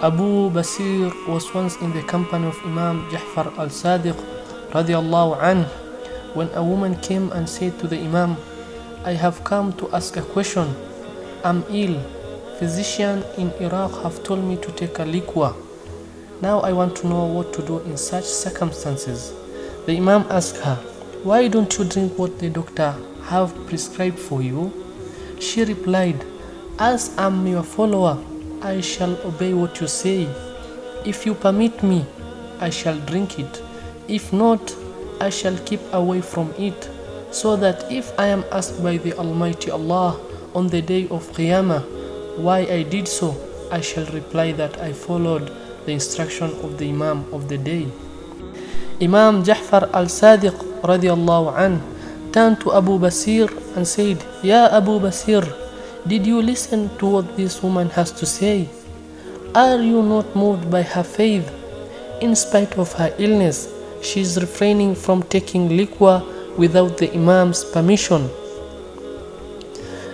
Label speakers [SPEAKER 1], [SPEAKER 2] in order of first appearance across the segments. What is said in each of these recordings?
[SPEAKER 1] Abu Basir was once in the company of Imam Ja'far al-Sadiq radiallahu anh when a woman came and said to the Imam, I have come to ask a question. I'm ill. Physician in Iraq have told me to take a liquor. Now I want to know what to do in such circumstances. The Imam asked her, Why don't you drink what the doctor have prescribed for you? She replied, As I'm your follower, I shall obey what you say. If you permit me, I shall drink it. If not, I shall keep away from it, so that if I am asked by the Almighty Allah on the day of Qiyamah why I did so, I shall reply that I followed the instruction of the Imam of the day. Imam Ja'far al-Sadiq radiallahu turned to Abu Basir and said, Ya Abu Basir, did you listen to what this woman has to say? Are you not moved by her faith? In spite of her illness, she is refraining from taking liquor without the Imam's permission.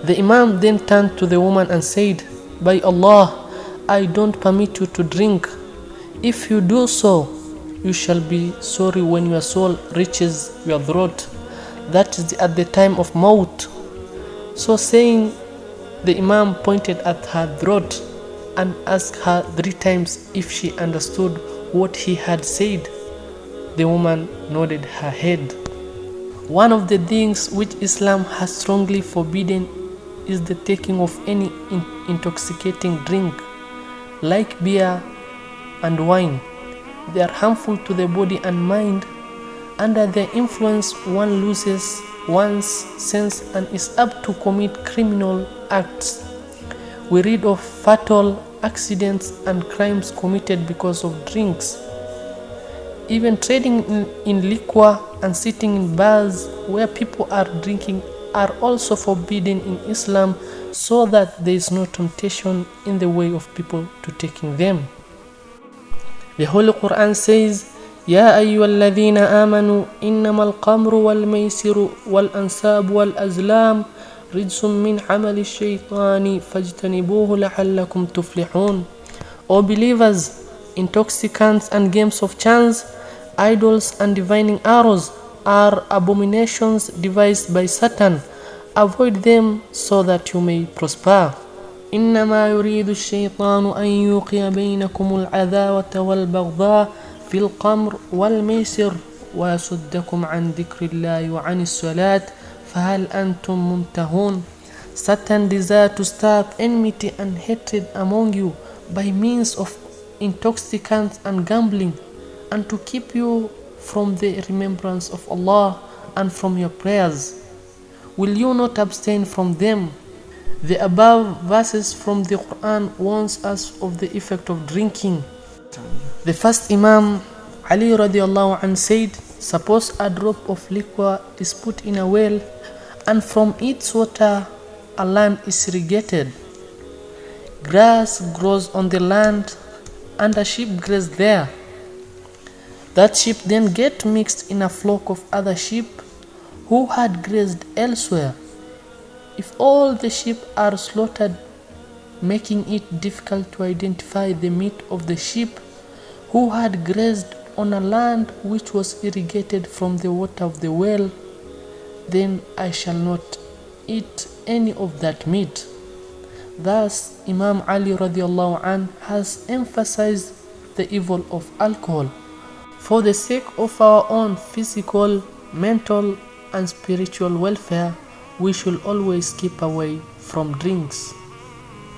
[SPEAKER 1] The Imam then turned to the woman and said, By Allah, I don't permit you to drink. If you do so, you shall be sorry when your soul reaches your throat. That is at the time of Maut. So saying, the Imam pointed at her throat and asked her three times if she understood what he had said. The woman nodded her head. One of the things which Islam has strongly forbidden is the taking of any in- intoxicating drink, like beer and wine. They are harmful to the body and mind. Under their influence, one loses one's sense and is apt to commit criminal acts. We read of fatal accidents and crimes committed because of drinks. Even trading in, in liquor and sitting in bars where people are drinking are also forbidden in Islam so that there is no temptation in the way of people to taking them. The Holy Quran says, يا أيها الذين آمنوا إنما القمر والميسر والأنساب والأزلام رجس من عمل الشيطان فاجتنبوه لعلكم تفلحون O believers, intoxicants and games of chance, idols and divining arrows are abominations devised by Satan. Avoid them so that you may prosper. إنما يريد الشيطان أن يوقي بينكم العداوة والبغضاء في القمر والميسر ويصدكم عن ذكر الله وعن الصلاة فهل أنتم منتهون Satan desire to start enmity and hatred among you by means of intoxicants and gambling and to keep you from the remembrance of Allah and from your prayers. Will you not abstain from them? The above verses from the Quran warns us of the effect of drinking. the first Imam Ali radiallahu anh said, Suppose a drop of liquor is put in a well and from its water a land is irrigated. Grass grows on the land and a sheep grazes there. That sheep then get mixed in a flock of other sheep who had grazed elsewhere. If all the sheep are slaughtered, making it difficult to identify the meat of the sheep who had grazed on a land which was irrigated from the water of the well, then I shall not eat any of that meat. Thus, Imam Ali radiallahu an has emphasized the evil of alcohol. For the sake of our own physical, mental, and spiritual welfare, we should always keep away from drinks.